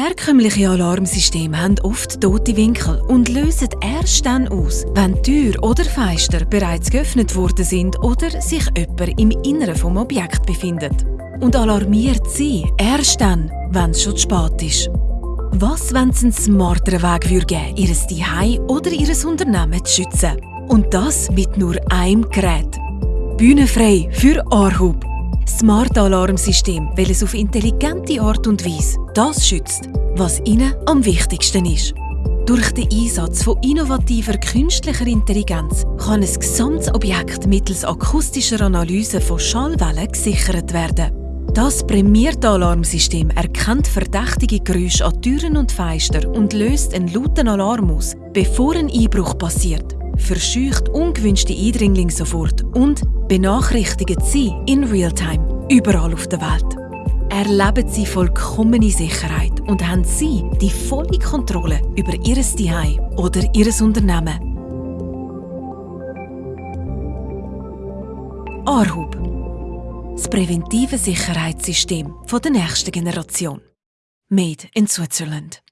Herkömmliche Alarmsysteme haben oft tote Winkel und lösen erst dann aus, wenn Tür oder Fenster bereits geöffnet worden sind oder sich jemand im Inneren vom Objekt befindet. Und alarmiert sie erst dann, wenn es schon spät ist. Was, wenn es einen smarteren Weg würde geben, ihr Zuhause oder ihr Unternehmen zu schützen? Und das mit nur einem Gerät. Bühnenfrei für Arhub. Smart Alarmsystem, welches auf intelligente Art und Weise das schützt, was Ihnen am wichtigsten ist. Durch den Einsatz von innovativer künstlicher Intelligenz kann ein gesamtes Objekt mittels akustischer Analyse von Schallwellen gesichert werden. Das prämierte Alarmsystem erkennt verdächtige Geräusche an Türen und Fenstern und löst einen lauten Alarm aus, bevor ein Einbruch passiert, verscheucht ungewünschte Eindringlinge sofort und benachrichtigt sie in Realtime überall auf der Welt. Erleben Sie vollkommene Sicherheit und haben Sie die volle Kontrolle über Ihr Zuhause oder Ihr Unternehmen. Arhub das präventive Sicherheitssystem der nächsten Generation. Made in Switzerland.